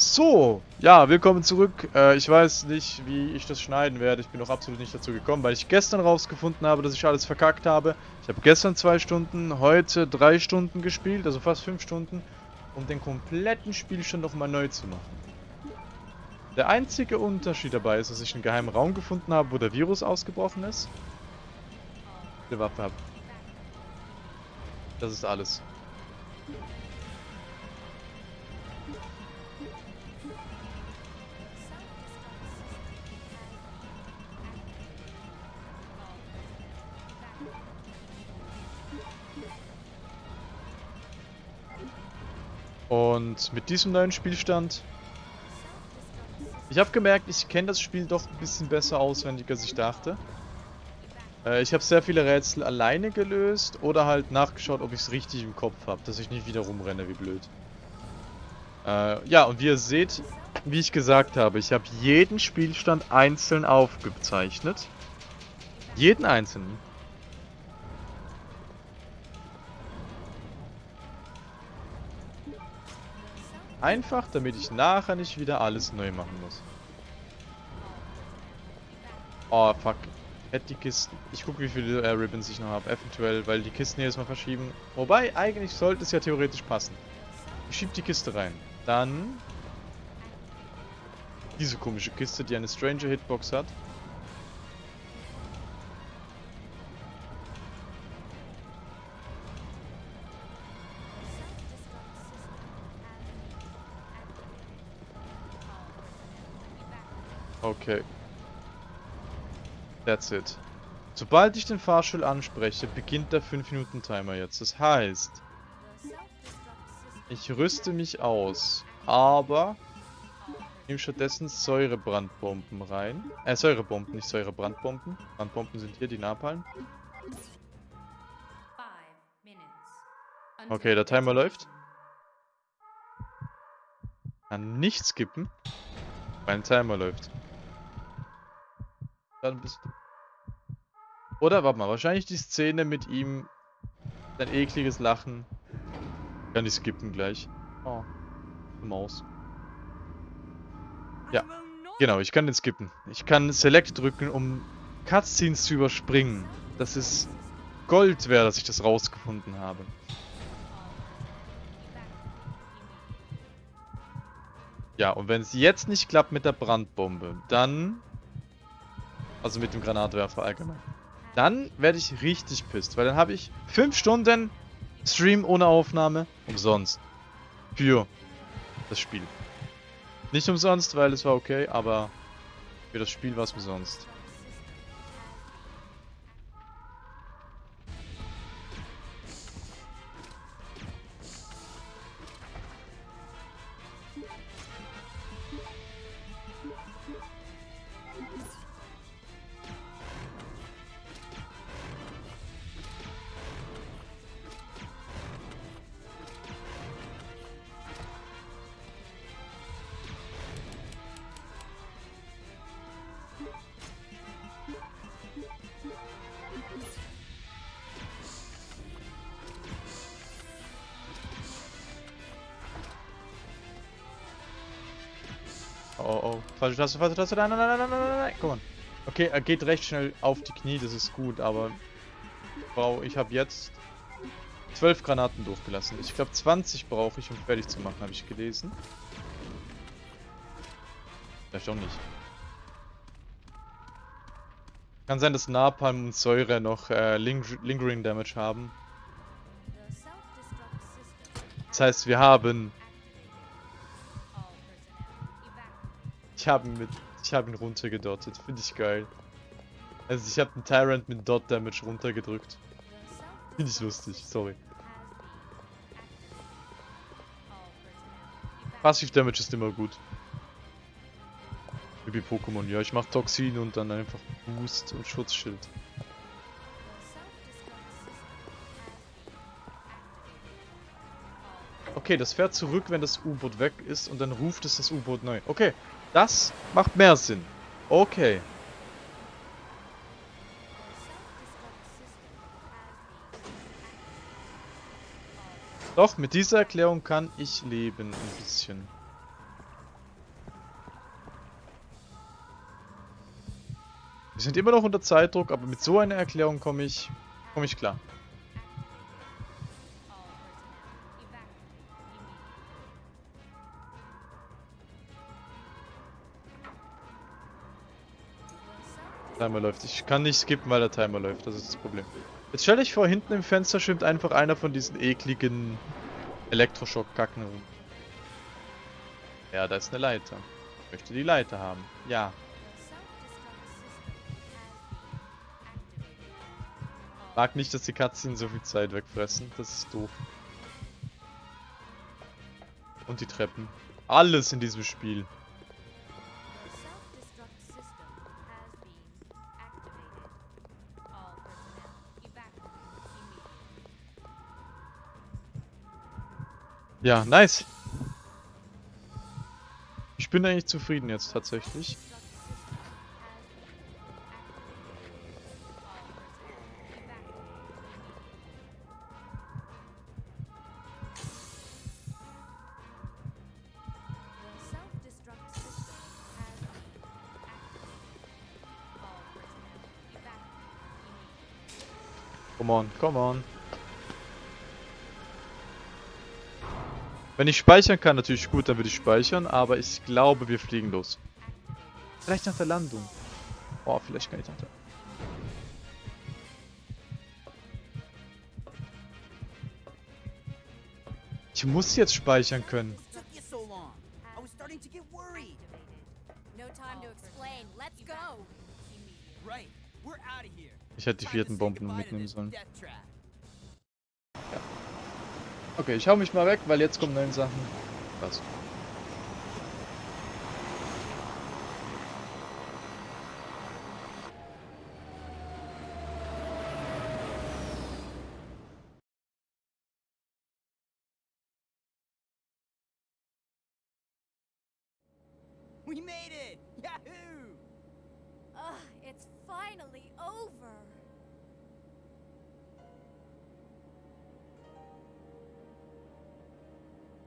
So, ja, willkommen zurück. Äh, ich weiß nicht, wie ich das schneiden werde. Ich bin noch absolut nicht dazu gekommen, weil ich gestern rausgefunden habe, dass ich alles verkackt habe. Ich habe gestern zwei Stunden, heute drei Stunden gespielt, also fast fünf Stunden, um den kompletten Spielstand nochmal neu zu machen. Der einzige Unterschied dabei ist, dass ich einen geheimen Raum gefunden habe, wo der Virus ausgebrochen ist. Eine Waffe habe. Das ist alles. Und mit diesem neuen Spielstand... Ich habe gemerkt, ich kenne das Spiel doch ein bisschen besser auswendig, als ich dachte. Äh, ich habe sehr viele Rätsel alleine gelöst oder halt nachgeschaut, ob ich es richtig im Kopf habe, dass ich nicht wieder rumrenne wie blöd. Äh, ja, und wie ihr seht, wie ich gesagt habe, ich habe jeden Spielstand einzeln aufgezeichnet. Jeden einzelnen. Einfach, damit ich nachher nicht wieder alles neu machen muss. Oh, fuck. Hätte die Kisten... Ich gucke, wie viele äh, Ribbons ich noch habe. Eventuell, weil die Kisten jedes Mal verschieben. Wobei, eigentlich sollte es ja theoretisch passen. Ich schiebe die Kiste rein. Dann... Diese komische Kiste, die eine Stranger Hitbox hat. Okay. That's it. Sobald ich den Fahrstuhl anspreche, beginnt der 5-Minuten-Timer jetzt. Das heißt, ich rüste mich aus, aber nehme stattdessen Säurebrandbomben rein. Äh, Säurebomben, nicht Säurebrandbomben. Brandbomben sind hier, die Napalm. Okay, der Timer läuft. Kann nicht skippen. Mein Timer läuft. Dann bist du... Oder, warte mal, wahrscheinlich die Szene mit ihm, sein ekliges Lachen. Kann ich skippen gleich. Oh, Maus. Ja, genau, ich kann den skippen. Ich kann Select drücken, um Cutscenes zu überspringen. Das ist Gold wert, dass ich das rausgefunden habe. Ja, und wenn es jetzt nicht klappt mit der Brandbombe, dann also mit dem Granatwerfer allgemein. Dann werde ich richtig pisst, weil dann habe ich 5 Stunden Stream ohne Aufnahme umsonst. Für das Spiel. Nicht umsonst, weil es war okay, aber für das Spiel war es umsonst. Taste, falsche Taste. Nein, nein, nein, nein, nein, nein, nein. Komm. Okay, er geht recht schnell auf die Knie, das ist gut, aber... Wow, ich habe jetzt 12 Granaten durchgelassen. Ich glaube 20 brauche ich, um fertig zu machen, habe ich gelesen. Vielleicht auch nicht. Kann sein, dass Napalm und Säure noch äh, Ling Lingering Damage haben. Das heißt, wir haben Ich habe ihn mit. Ich habe ihn runtergedottet. Finde ich geil. Also ich habe den Tyrant mit Dot Damage runtergedrückt. Finde ich lustig, sorry. Passiv Damage ist immer gut. Wie Pokémon, ja, ich mache Toxin und dann einfach Boost und Schutzschild. Okay, das fährt zurück, wenn das U-Boot weg ist und dann ruft es das U-Boot neu. Okay, das macht mehr Sinn. Okay. Doch, mit dieser Erklärung kann ich leben ein bisschen. Wir sind immer noch unter Zeitdruck, aber mit so einer Erklärung komme ich, komme ich klar. Timer läuft. Ich kann nicht skippen, weil der Timer läuft. Das ist das Problem. Jetzt stell dich vor, hinten im Fenster schwimmt einfach einer von diesen ekligen Elektroschock-Kacken rum. Ja, da ist eine Leiter. Ich möchte die Leiter haben. Ja. Mag nicht, dass die Cutscenes so viel Zeit wegfressen. Das ist doof. Und die Treppen. Alles in diesem Spiel. Ja, nice. Ich bin eigentlich zufrieden jetzt tatsächlich. Come on, come on. Wenn ich speichern kann, natürlich gut, dann würde ich speichern, aber ich glaube, wir fliegen los. Vielleicht nach der Landung. Oh, vielleicht kann ich nach der... Ich muss jetzt speichern können. Ich hätte die vierten Bomben mitnehmen sollen. Okay, ich hau mich mal weg, weil jetzt kommen neue Sachen. Passt.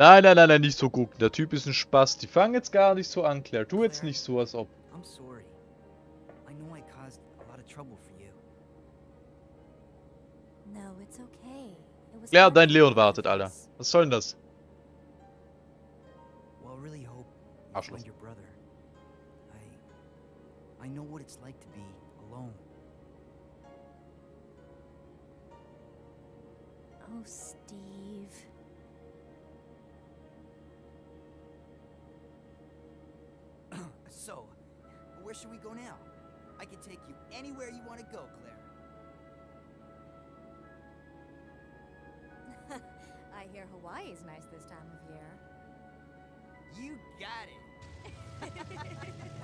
Nein, nein, nein, nein, nicht so gucken. Der Typ ist ein Spaß. Die fangen jetzt gar nicht so an, Claire. Tu jetzt nicht so, als ob. I'm sorry. I know I caused a lot of trouble for you. No, it's okay. It was Claire, dein Leon wartet, Alter. Was soll denn das? Well, I really hope you Arschloch. find your brother. I... I know what it's like to be alone. Oh, so, where should we go now? I can take you anywhere you want to go, Claire. I hear Hawaii's nice this time of year. You got it.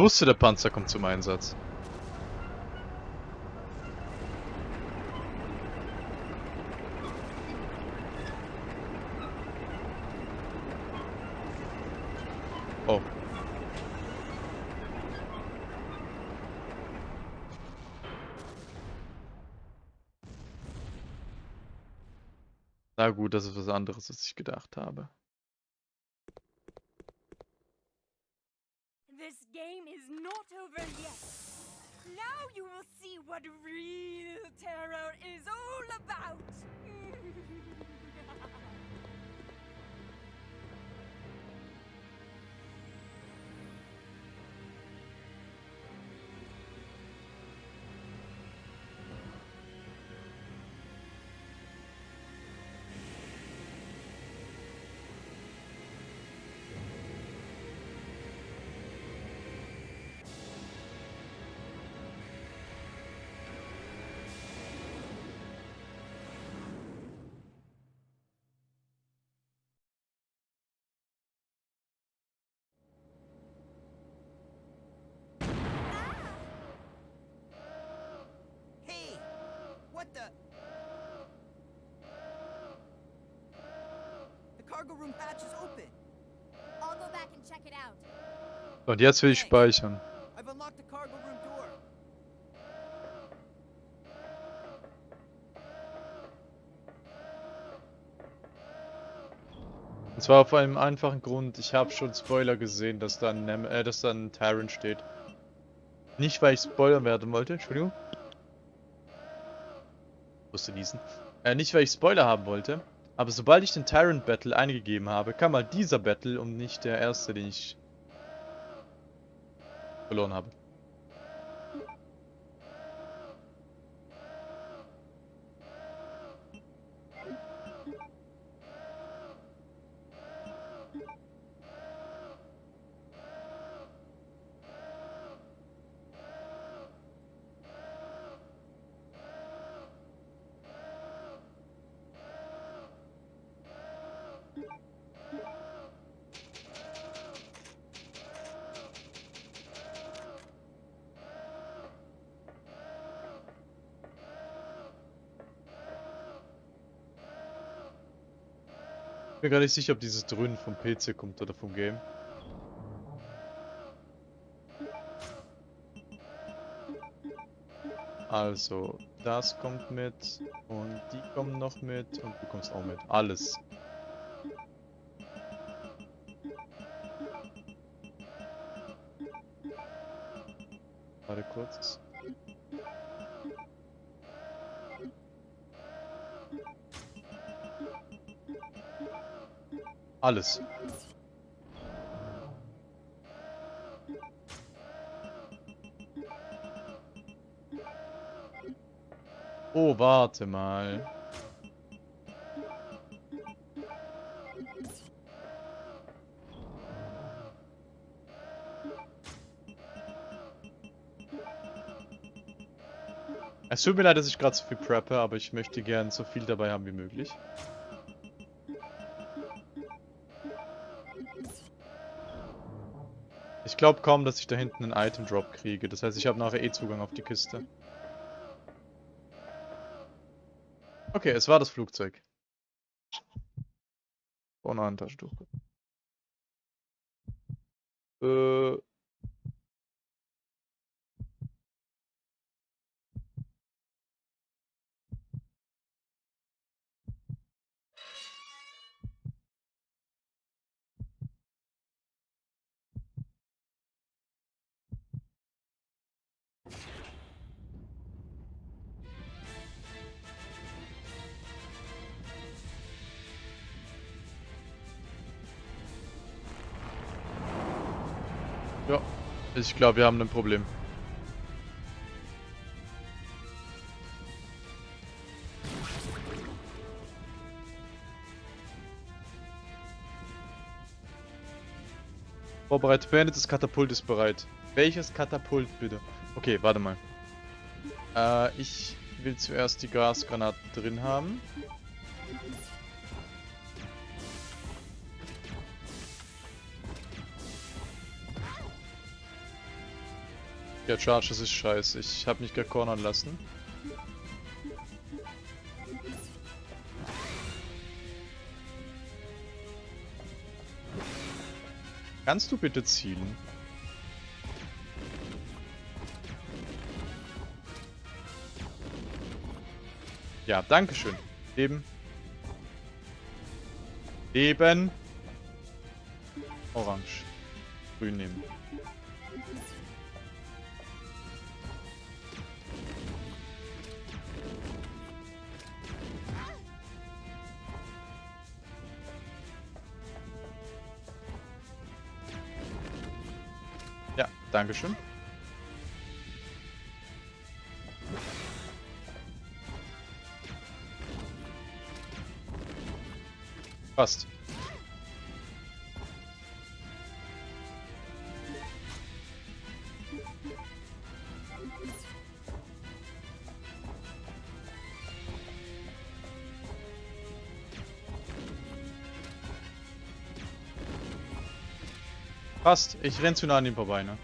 wusste, der Panzer kommt zum Einsatz. Oh. Na gut, das ist was anderes, als ich gedacht habe. What the? The cargo room hatch is open. I'll go back and check it out. Und jetzt will ich speichern. I've unlocked the cargo room door. Und zwar auf einem einfachen Grund. Ich habe schon Spoiler gesehen, dass da ein, Nem äh, dass da ein Tyrant steht. Nicht, weil ich spoilern werden wollte, Entschuldigung. Musste niesen. Äh, nicht, weil ich Spoiler haben wollte. Aber sobald ich den Tyrant Battle eingegeben habe, kam mal dieser Battle und nicht der erste, den ich verloren habe. Ich bin gar nicht sicher, ob dieses Dröhnen vom PC kommt oder vom Game. Also, das kommt mit und die kommen noch mit und du kommst auch mit. Alles. Warte kurz. Alles. Oh, warte mal. Es tut mir leid, dass ich gerade so viel preppe, aber ich möchte gern so viel dabei haben wie möglich. Glaube kaum, dass ich da hinten einen Item Drop kriege. Das heißt, ich habe nachher eh Zugang auf die Kiste. Okay, es war das Flugzeug. Oh nein, Taschentuch. Äh. Ich glaube, wir haben ein Problem. Vorbereitet, beendete, das Katapult ist bereit. Welches Katapult bitte? Okay, warte mal. Äh, ich will zuerst die Gasgranaten drin haben. Ja, Charge, das ist scheiße. Ich habe mich gecornern lassen. Kannst du bitte zielen? Ja, danke schön. Eben. Eben. Orange. Grün nehmen. Dankeschön. Passt. Passt. Ich renn zu nah an ihm vorbei, ne?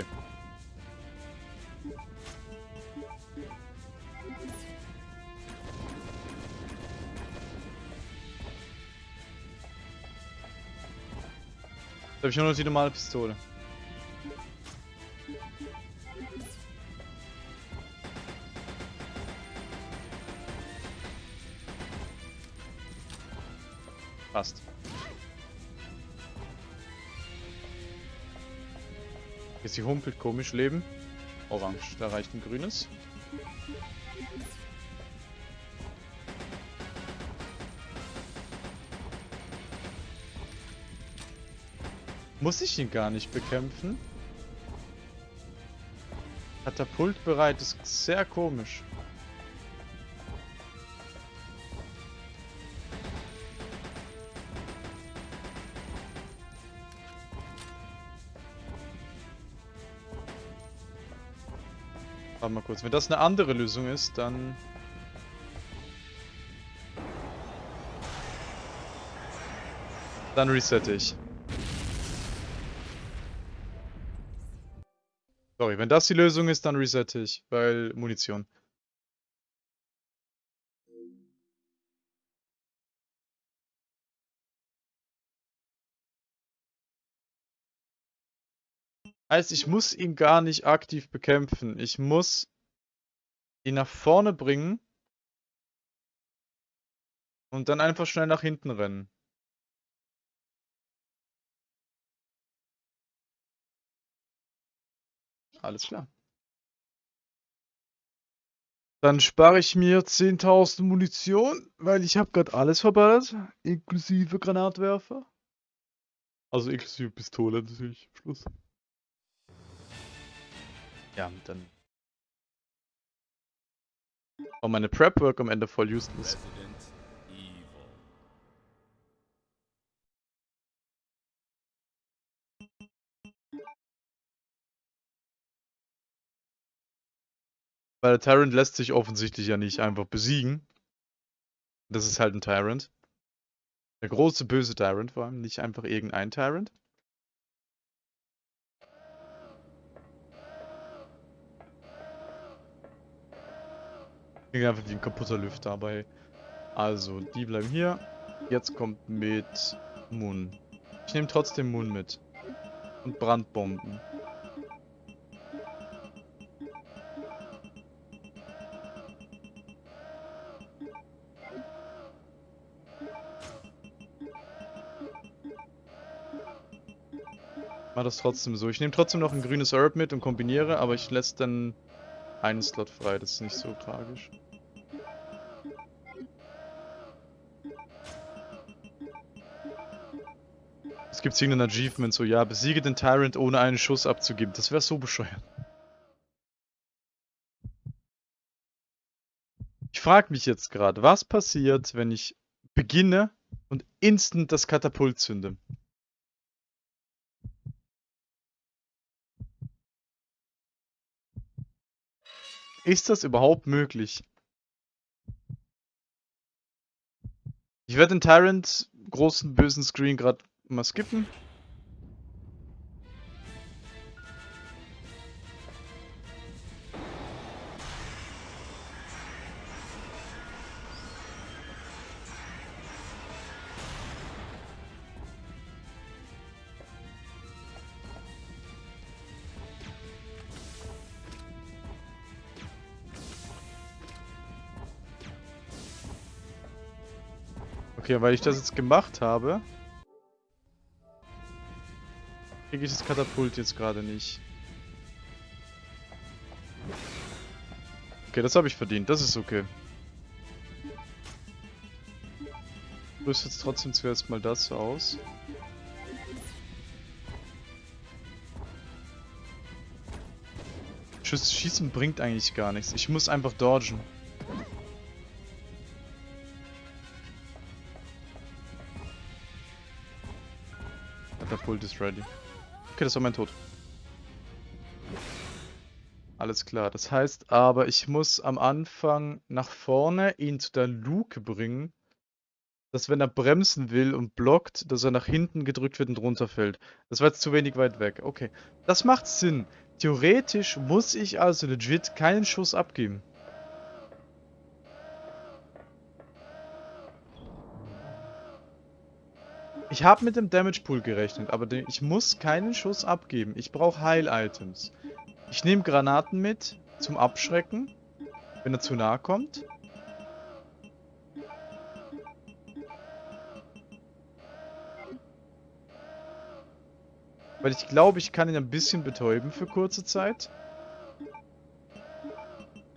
Ok. Da habe ich nur noch normale Pistole. Sie humpelt komisch leben. Orange, da reicht ein grünes. Muss ich ihn gar nicht bekämpfen? Katapult bereit ist sehr komisch. Warte mal kurz, wenn das eine andere Lösung ist, dann... Dann resette ich. Sorry, wenn das die Lösung ist, dann resette ich, weil Munition. Heißt, ich muss ihn gar nicht aktiv bekämpfen. Ich muss ihn nach vorne bringen und dann einfach schnell nach hinten rennen. Alles klar. Dann spare ich mir 10.000 Munition, weil ich habe gerade alles verballert, inklusive Granatwerfer. Also inklusive Pistole natürlich, Schluss. Ja, dann war meine Prep-Work am Ende voll useless. Weil der Tyrant lässt sich offensichtlich ja nicht einfach besiegen. Das ist halt ein Tyrant. Der große böse Tyrant vor allem, nicht einfach irgendein Tyrant. Klingt einfach wie ein kaputter Lüfter, aber. Also, die bleiben hier. Jetzt kommt mit Moon. Ich nehme trotzdem Moon mit. Und Brandbomben. Mach das trotzdem so. Ich nehme trotzdem noch ein grünes Herb mit und kombiniere, aber ich lasse dann einen Slot frei. Das ist nicht so tragisch. Es gibt irgendein Achievement so, ja, besiege den Tyrant ohne einen Schuss abzugeben. Das wäre so bescheuert. Ich frage mich jetzt gerade, was passiert, wenn ich beginne und instant das Katapult zünde? Ist das überhaupt möglich? Ich werde den Tyrant großen bösen Screen gerade mal skippen. Okay, weil ich das jetzt gemacht habe, kriege ich das Katapult jetzt gerade nicht. Okay, das habe ich verdient. Das ist okay. Ich rüste jetzt trotzdem zuerst mal das aus. Schießen bringt eigentlich gar nichts. Ich muss einfach dodgen. Katapult ist ready. Okay, das war mein Tod. Alles klar. Das heißt aber, ich muss am Anfang nach vorne ihn zu der Luke bringen, dass wenn er bremsen will und blockt, dass er nach hinten gedrückt wird und runterfällt. Das war jetzt zu wenig weit weg. Okay, das macht Sinn. Theoretisch muss ich also legit keinen Schuss abgeben. Ich habe mit dem Damage Pool gerechnet, aber ich muss keinen Schuss abgeben. Ich brauche Heil-Items. Ich nehme Granaten mit zum Abschrecken, wenn er zu nahe kommt. Weil ich glaube, ich kann ihn ein bisschen betäuben für kurze Zeit.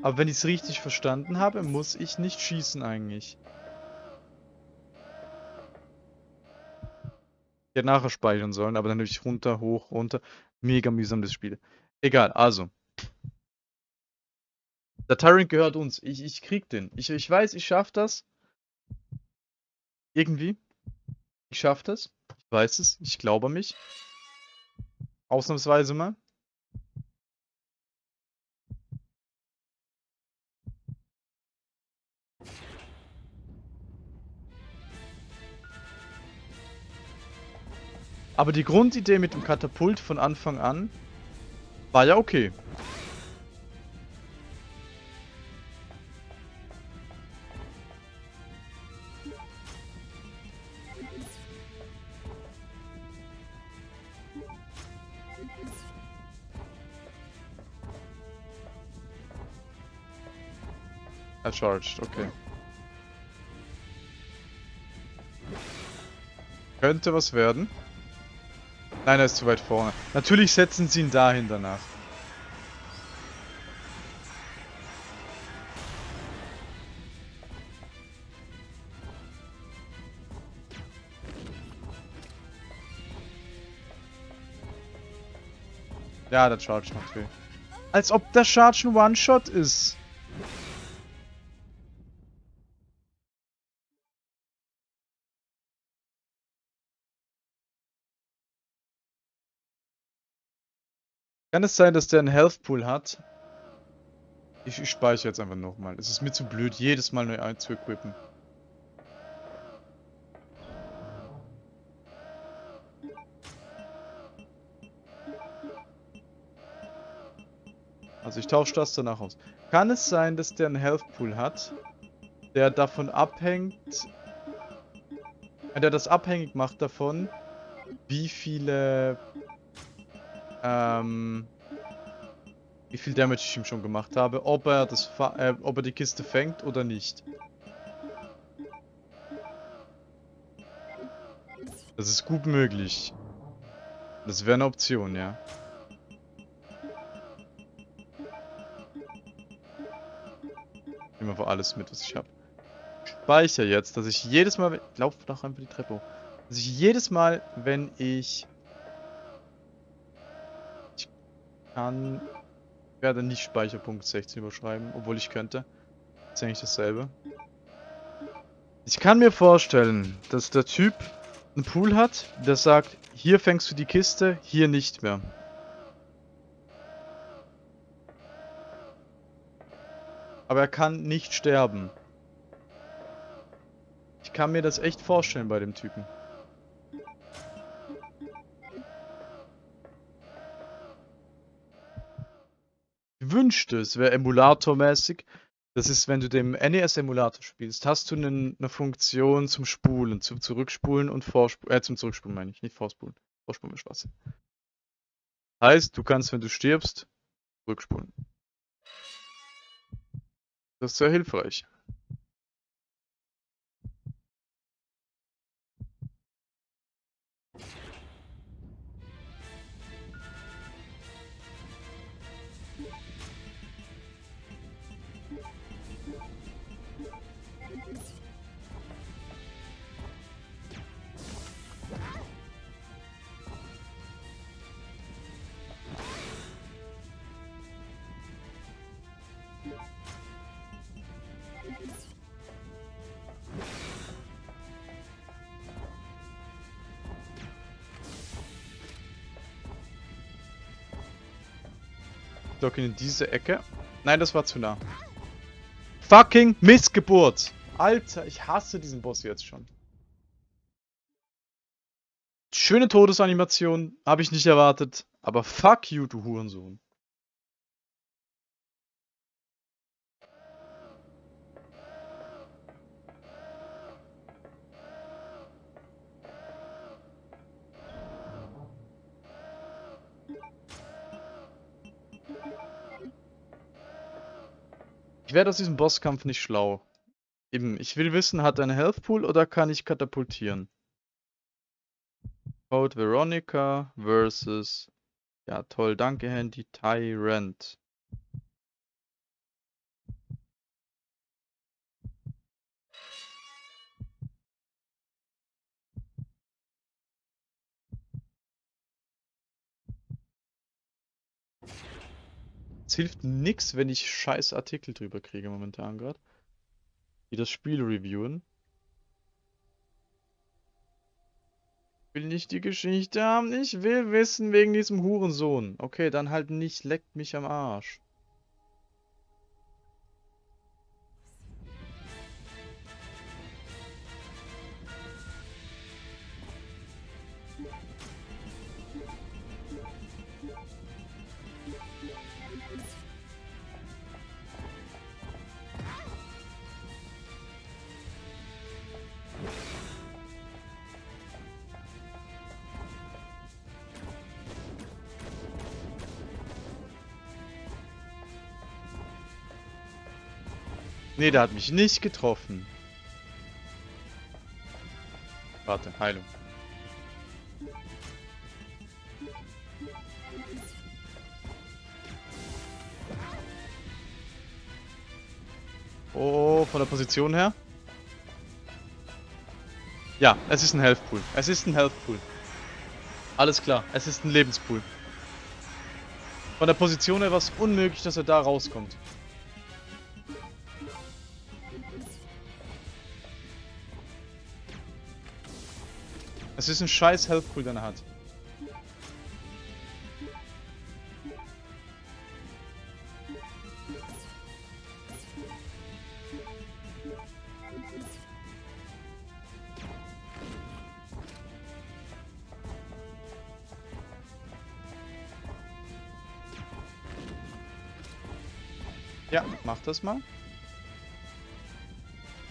Aber wenn ich es richtig verstanden habe, muss ich nicht schießen eigentlich. Hätte nachher speichern sollen, aber dann habe ich runter, hoch, runter. Mega mühsam das Spiel. Egal, also. Der Tyrant gehört uns. Ich, ich krieg den. Ich, ich weiß, ich schaff das. Irgendwie. Ich schaff das. Ich weiß es. Ich glaube an mich. Ausnahmsweise mal. Aber die Grundidee mit dem Katapult von Anfang an war ja okay. Er charged, okay. Könnte was werden. Nein, er ist zu weit vorne. Natürlich setzen sie ihn dahin danach. Ja, der Charge macht weh. Als ob der Charge ein One-Shot ist. Kann es sein, dass der einen Health Pool hat? Ich, ich speichere jetzt einfach nochmal. Es ist mir zu blöd, jedes Mal neu einzuequippen. Also ich tausche das danach aus. Kann es sein, dass der einen Health Pool hat, der davon abhängt, der das abhängig macht davon, wie viele ähm, wie viel Damage ich ihm schon gemacht habe, ob er das, äh, ob er die Kiste fängt oder nicht. Das ist gut möglich. Das wäre eine Option, ja. Ich nehme einfach alles mit, was ich habe. Speicher jetzt, dass ich jedes Mal, lauf doch einfach die Treppe hoch, dass ich jedes Mal, wenn ich kann, werde nicht Speicherpunkt 16 überschreiben, obwohl ich könnte. ist eigentlich dasselbe. Ich kann mir vorstellen, dass der Typ einen Pool hat, der sagt, hier fängst du die Kiste, hier nicht mehr. Aber er kann nicht sterben. Ich kann mir das echt vorstellen bei dem Typen. Wünschte, es wäre emulatormäßig. Das ist, wenn du den NES-Emulator spielst, hast du einen, eine Funktion zum Spulen, zum Zurückspulen und Vorspulen. Äh, zum Zurückspulen meine ich, nicht Vorspulen. Vorspulen ist Spaß. Heißt, du kannst, wenn du stirbst, zurückspulen. Das ist sehr hilfreich. Dock ihn in diese Ecke. Nein, das war zu nah. Fucking Missgeburt! Alter, ich hasse diesen Boss jetzt schon. Schöne Todesanimation, habe ich nicht erwartet. Aber fuck you, du Hurensohn. Ich werde aus diesem Bosskampf nicht schlau. Eben, ich will wissen, hat er einen Health Pool oder kann ich katapultieren? Code Veronica versus. Ja, toll, danke, Handy. Tyrant. Es hilft nix, wenn ich scheiß Artikel drüber kriege momentan gerade. Die das Spiel reviewen. Will nicht die Geschichte haben, ich will wissen wegen diesem Hurensohn. Okay, dann halt nicht, leckt mich am Arsch. Nee, der hat mich nicht getroffen. Warte, Heilung. Oh, von der Position her? Ja, es ist ein Health Pool. Es ist ein Health Pool. Alles klar, es ist ein Lebenspool. Von der Position her war es unmöglich, dass er da rauskommt. Es ist ein scheiß Health er hat. Ja, mach das mal.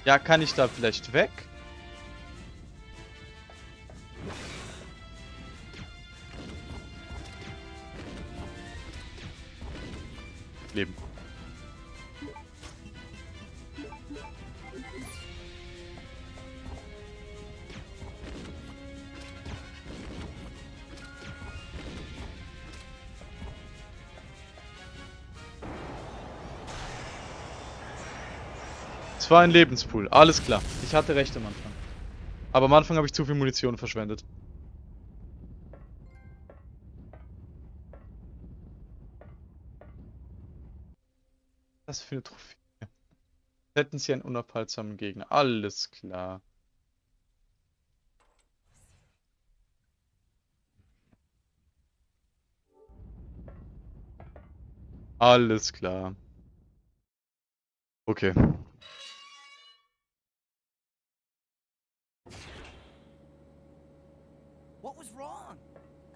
Ja, kann ich da vielleicht weg? Es war ein Lebenspool, alles klar. Ich hatte recht am Anfang. Aber am Anfang habe ich zu viel Munition verschwendet. Was für eine Trophäe. Hätten sie einen unaufhaltsamen Gegner. Alles klar. Alles klar. Okay.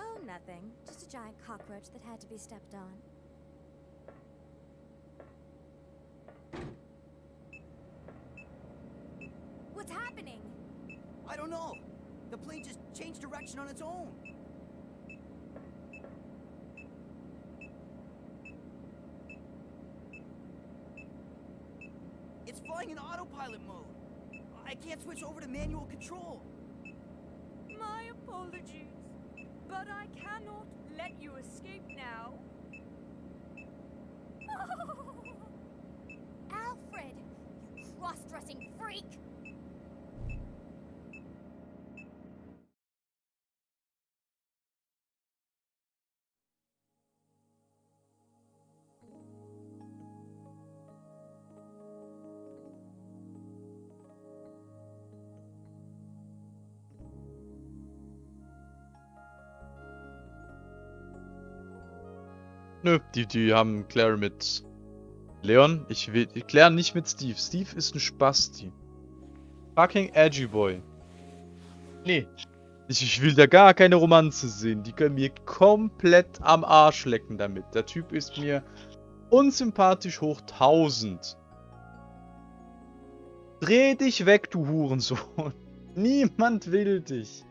Oh, nothing. Just a giant cockroach that had to be stepped on. What's happening? I don't know. The plane just changed direction on its own. It's flying in autopilot mode. I can't switch over to manual control. My apologies, but I cannot let you escape now. Alfred! You cross-dressing freak! Nö, die, die haben Claire mit Leon. Ich will Claire nicht mit Steve. Steve ist ein Spasti. Fucking Edgy Boy. Nee. Ich, ich will da gar keine Romanze sehen. Die können mir komplett am Arsch lecken damit. Der Typ ist mir unsympathisch hoch 1000. Dreh dich weg, du Hurensohn. Niemand will dich.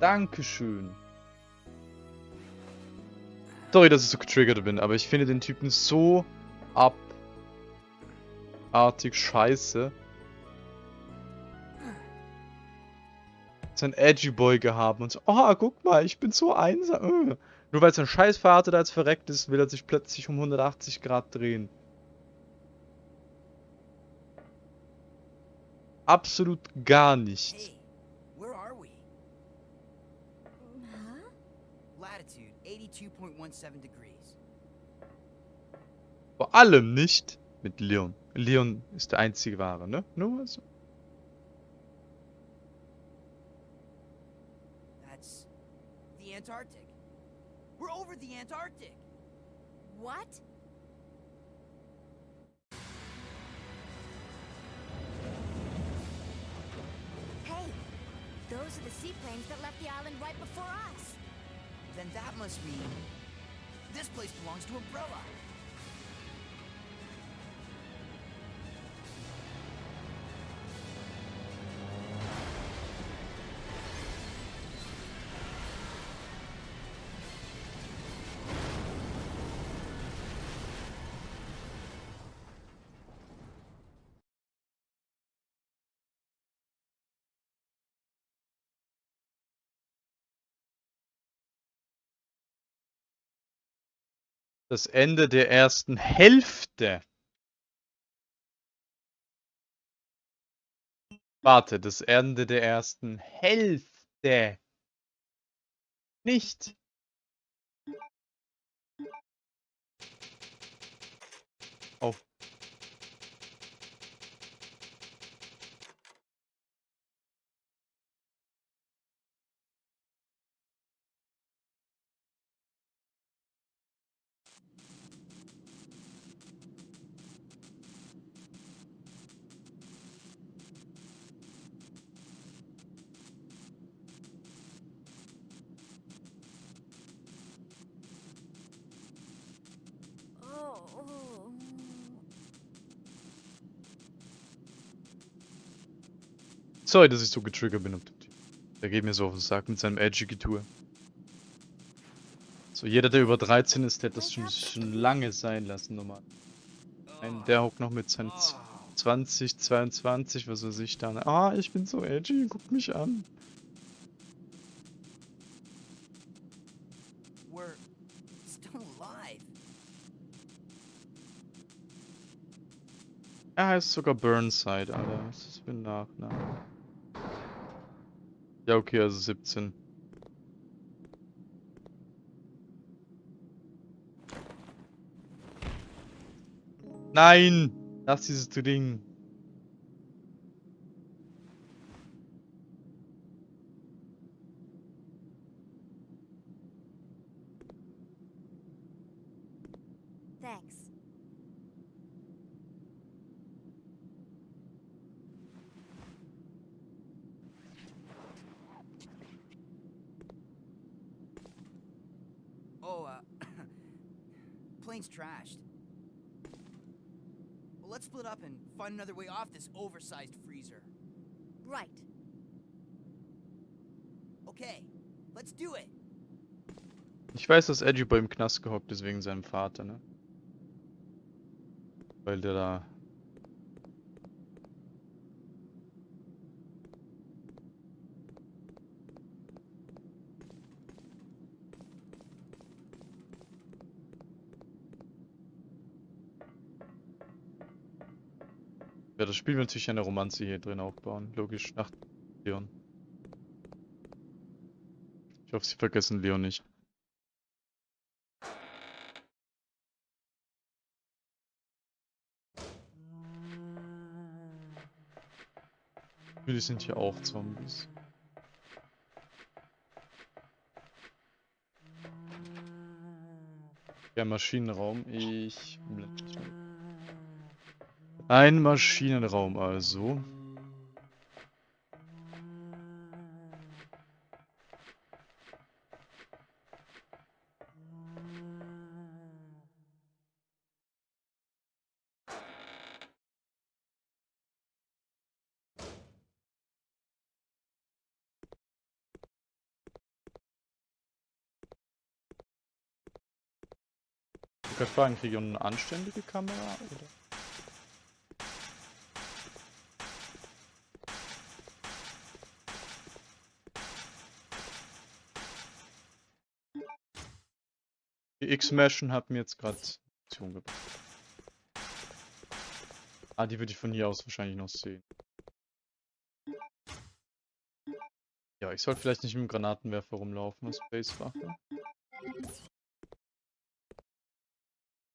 Dankeschön. Sorry, dass ich so getriggert bin, aber ich finde den Typen so abartig scheiße. Sein Edgy Boy gehabt und so, oh, guck mal, ich bin so einsam. Äh. Nur weil sein Scheißvater da jetzt verreckt ist, will er sich plötzlich um 180 Grad drehen. Absolut gar nicht. Vor allem nicht mit Leon. Leon ist der einzige wahre, ne? Nur also. That's the Antarctic. We're over the Antarctic. What? Hey, those are the seaplanes that left the island right before us. Then that must mean this place belongs to Umbrella. Das Ende der ersten Hälfte. Warte, das Ende der ersten Hälfte. Nicht. Oh. Sorry, dass ich so getriggert bin. Der geht mir so auf den Sack mit seinem edgy Getue. So, jeder, der über 13 ist, der hat das schon, schon lange sein lassen, normal. Ein, der hockt noch mit seinen Z- 20, 22, was weiß ich da. Ah, ich bin so edgy, guck mich an. Er heißt sogar Burnside, Alter. Ist das für ein Nachname? Ja, okay, also 17. Nein! Lass dieses Ding. Thanks. Oh, uh, plane's trashed. Well, let's split up and find another way off this oversized freezer. Right. Okay, let's do it. Ich weiß, dass Edgy Boy im Knast gehockt ist wegen seinem Vater, ne? Weil der da. Das Spiel will natürlich eine Romanze hier drin aufbauen. Logisch, nach Leon. Ich hoffe, sie vergessen Leon nicht. Natürlich sind hier auch Zombies. Ja, Maschinenraum. Ich. blende. Ein Maschinenraum also. Ich kann fragen, kriege ich eine anständige Kamera? Oder? Die X-Meschen hat mir jetzt gerade Option gebracht. Ah, die würde ich von hier aus wahrscheinlich noch sehen. Ja, ich sollte vielleicht nicht mit dem Granatenwerfer rumlaufen als Spacewaffe.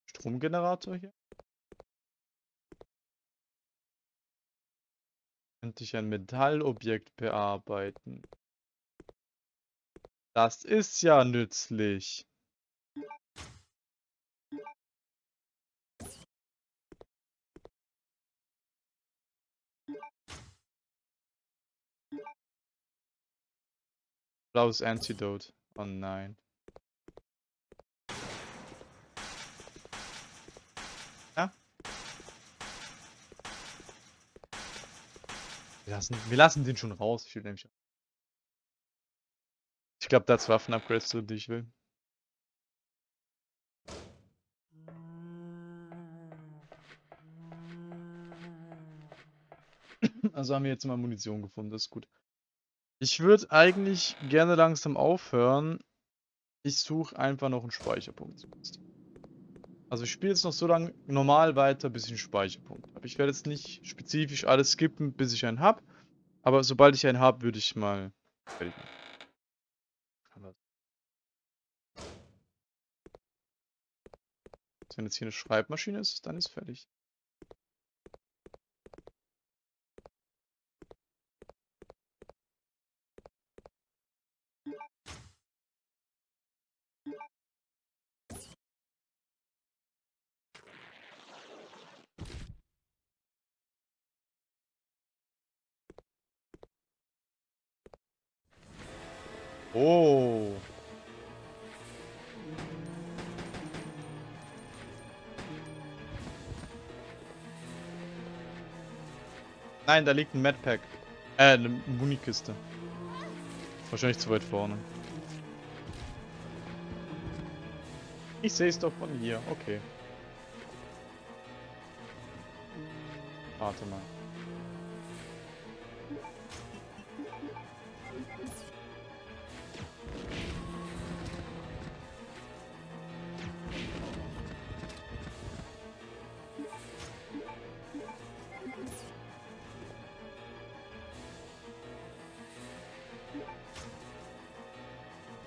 Stromgenerator hier. Könnte ich ein Metallobjekt bearbeiten? Das ist ja nützlich. Blaues Antidote. Oh nein. Ja? Wir lassen, wir lassen den schon raus. Ich will nämlich. Ich glaube, da hat Waffenupgrades drin, die ich will. Also haben wir jetzt mal Munition gefunden, das ist gut. Ich würde eigentlich gerne langsam aufhören. Ich suche einfach noch einen Speicherpunkt. Also ich spiele jetzt noch so lange normal weiter, bis ich einen Speicherpunkt habe. Ich werde jetzt nicht spezifisch alles skippen, bis ich einen habe. Aber sobald ich einen habe, würde ich mal fertig machen. Wenn jetzt hier eine Schreibmaschine ist, dann ist fertig. Oh. Nein, da liegt ein Madpack. Äh, eine Munikiste. Wahrscheinlich zu weit vorne. Ich sehe es doch von hier. Okay. Warte mal.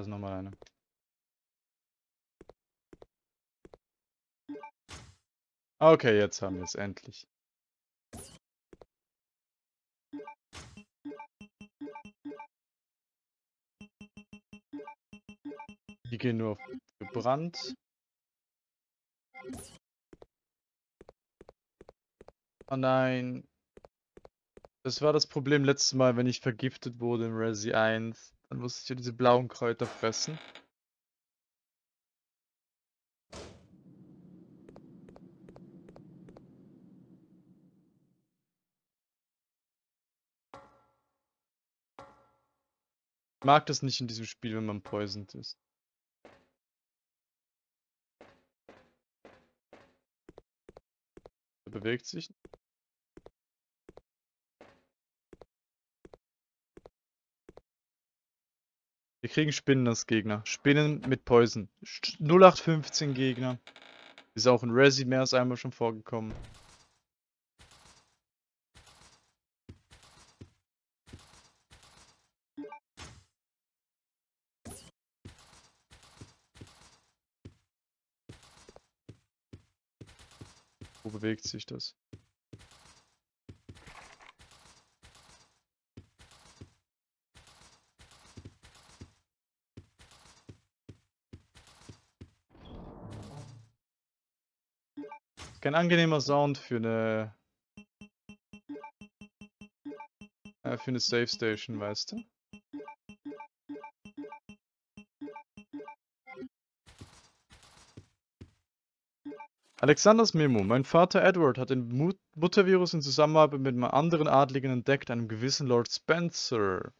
Das ist nochmal eine. Okay, jetzt haben wir es endlich. Die gehen nur auf gebrannt. Oh nein. Das war das Problem letztes Mal, wenn ich vergiftet wurde im Resi 1. Dann musste ich ja diese blauen Kräuter fressen. Ich mag das nicht in diesem Spiel, wenn man poisoned ist. Er bewegt sich. Wir kriegen Spinnen als Gegner. Spinnen mit Poison. 0815 Gegner. Ist auch in Resi mehr als einmal schon vorgekommen. Wo bewegt sich das? Kein angenehmer Sound für eine äh, für eine Safe Station, weißt du? Alexanders Memo. Mein Vater Edward hat den Mut Muttervirus in Zusammenarbeit mit einem anderen Adligen entdeckt, einem gewissen Lord Spencer.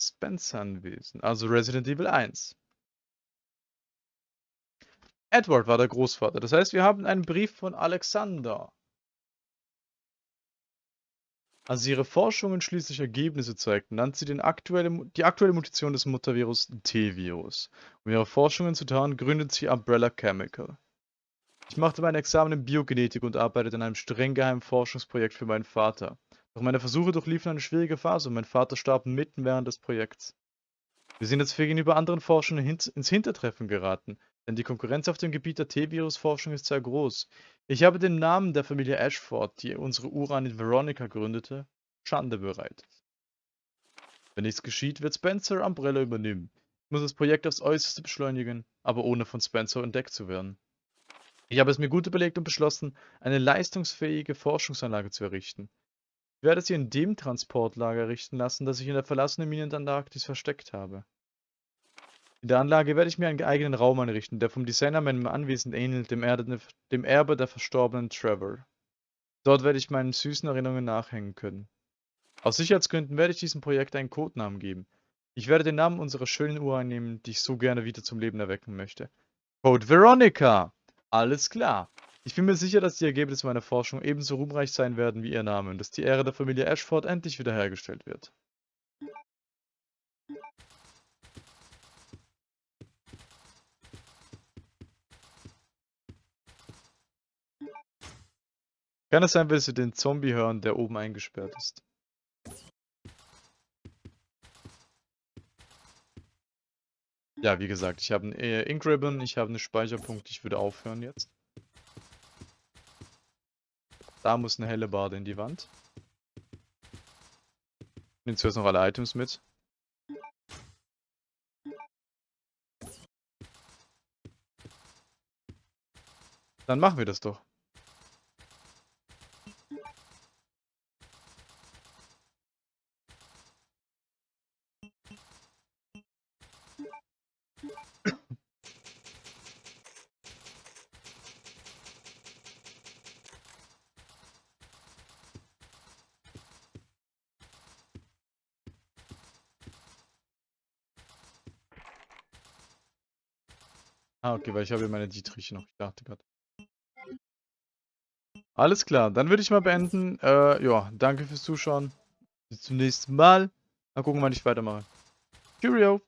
Spencer anwesend, also Resident Evil 1. Edward war der Großvater, das heißt, wir haben einen Brief von Alexander. Als ihre Forschungen schließlich Ergebnisse zeigten, nannte sie aktuelle, die aktuelle Mutation des Muttervirus T-Virus. Um ihre Forschungen zu tarnen, gründete sie Umbrella Chemical. Ich machte mein Examen in Biogenetik und arbeitete an einem streng geheimen Forschungsprojekt für meinen Vater. Doch meine Versuche durchliefen eine schwierige Phase und mein Vater starb mitten während des Projekts. Wir sind jetzt gegenüber anderen Forschern ins Hintertreffen geraten, denn die Konkurrenz auf dem Gebiet der T-Virus-Forschung ist sehr groß. Ich habe den Namen der Familie Ashford, die unsere Uran in Veronica gründete, Schande bereitet. Wenn nichts geschieht, wird Spencer Umbrella übernehmen. Ich muss das Projekt aufs Äußerste beschleunigen, aber ohne von Spencer entdeckt zu werden. Ich habe es mir gut überlegt und beschlossen, eine leistungsfähige Forschungsanlage zu errichten. Ich werde sie in dem Transportlager errichten lassen, das ich in der verlassenen Mine in der Antarktis versteckt habe. In der Anlage werde ich mir einen eigenen Raum einrichten, der vom Designer meinem Anwesen ähnelt, dem, Erde, dem Erbe der verstorbenen Trevor. Dort werde ich meinen süßen Erinnerungen nachhängen können. Aus Sicherheitsgründen werde ich diesem Projekt einen Codenamen geben. Ich werde den Namen unserer schönen Uhr einnehmen, die ich so gerne wieder zum Leben erwecken möchte. Code Veronica! Alles klar. Ich bin mir sicher, dass die Ergebnisse meiner Forschung ebenso ruhmreich sein werden wie ihr Name und dass die Ehre der Familie Ashford endlich wiederhergestellt wird. Kann es sein, weil sie den Zombie hören, der oben eingesperrt ist? Ja, wie gesagt, ich habe einen äh, Ink Ribbon, ich habe einen Speicherpunkt, ich würde aufhören jetzt. Da muss eine helle Bade in die Wand. Nehmen zuerst noch alle Items mit. Dann machen wir das doch. Ah, okay, weil ich habe ja meine Dietriche noch. Ich dachte gerade. Alles klar, dann würde ich mal beenden. Äh, ja, danke fürs Zuschauen. Bis zum nächsten Mal. Mal gucken, wann ich weitermache. Cheerio!